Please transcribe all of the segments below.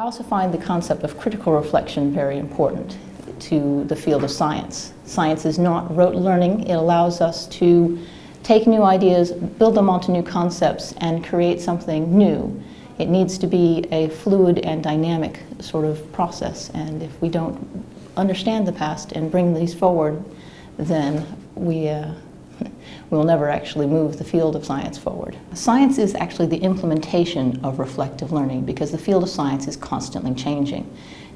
I also find the concept of critical reflection very important to the field of science. Science is not rote learning. It allows us to take new ideas, build them onto new concepts, and create something new. It needs to be a fluid and dynamic sort of process, and if we don't understand the past and bring these forward, then we uh, we will never actually move the field of science forward. Science is actually the implementation of reflective learning because the field of science is constantly changing.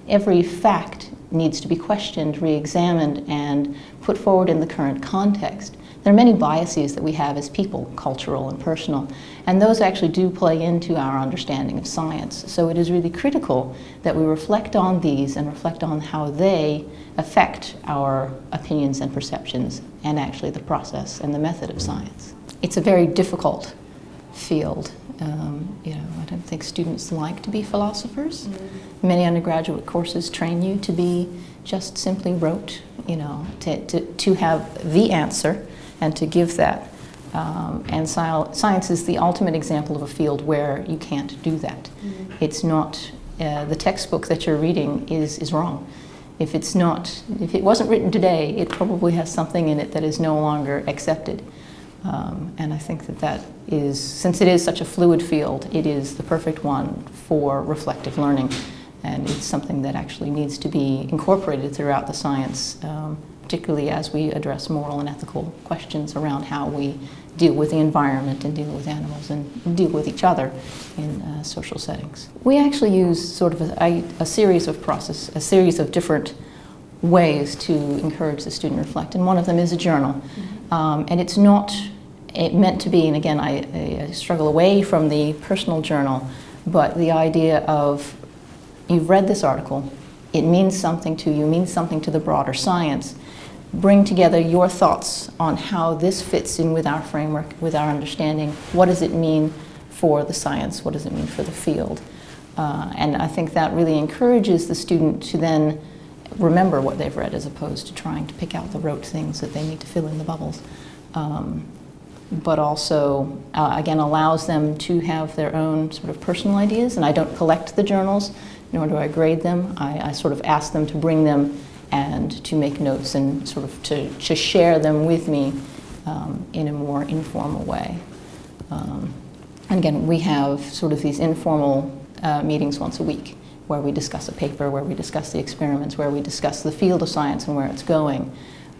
Every fact needs to be questioned, re-examined, and put forward in the current context. There are many biases that we have as people, cultural and personal, and those actually do play into our understanding of science. So it is really critical that we reflect on these and reflect on how they affect our opinions and perceptions and actually the process and the method of science. It's a very difficult field. Um, you know, I don't think students like to be philosophers. Mm -hmm. Many undergraduate courses train you to be just simply rote, you know, to, to, to have the answer and to give that. Um, and science is the ultimate example of a field where you can't do that. Mm -hmm. It's not, uh, the textbook that you're reading is, is wrong. If it's not, if it wasn't written today, it probably has something in it that is no longer accepted. Um, and I think that that is, since it is such a fluid field, it is the perfect one for reflective learning. And it's something that actually needs to be incorporated throughout the science um, particularly as we address moral and ethical questions around how we deal with the environment and deal with animals and deal with each other in uh, social settings. We actually use sort of a, a, series of process, a series of different ways to encourage the student to reflect, and one of them is a journal. Mm -hmm. um, and it's not it meant to be, and again, I, I struggle away from the personal journal, but the idea of you've read this article, it means something to you, means something to the broader science, bring together your thoughts on how this fits in with our framework, with our understanding. What does it mean for the science? What does it mean for the field? Uh, and I think that really encourages the student to then remember what they've read as opposed to trying to pick out the rote things that they need to fill in the bubbles. Um, but also, uh, again, allows them to have their own sort of personal ideas. And I don't collect the journals, nor do I grade them. I, I sort of ask them to bring them and to make notes and sort of to, to share them with me um, in a more informal way. Um, and again, we have sort of these informal uh, meetings once a week where we discuss a paper, where we discuss the experiments, where we discuss the field of science and where it's going.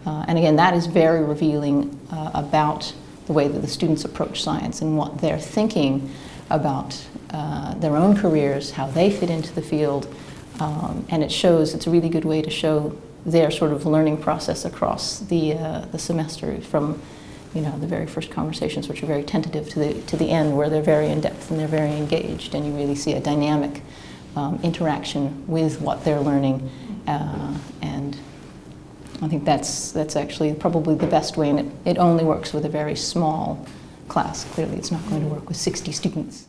Uh, and again, that is very revealing uh, about the way that the students approach science and what they're thinking about uh, their own careers, how they fit into the field, um, and it shows, it's a really good way to show their sort of learning process across the, uh, the semester from you know, the very first conversations, which are very tentative, to the, to the end where they're very in-depth and they're very engaged and you really see a dynamic um, interaction with what they're learning. Uh, and I think that's, that's actually probably the best way and it, it only works with a very small class. Clearly it's not going to work with 60 students.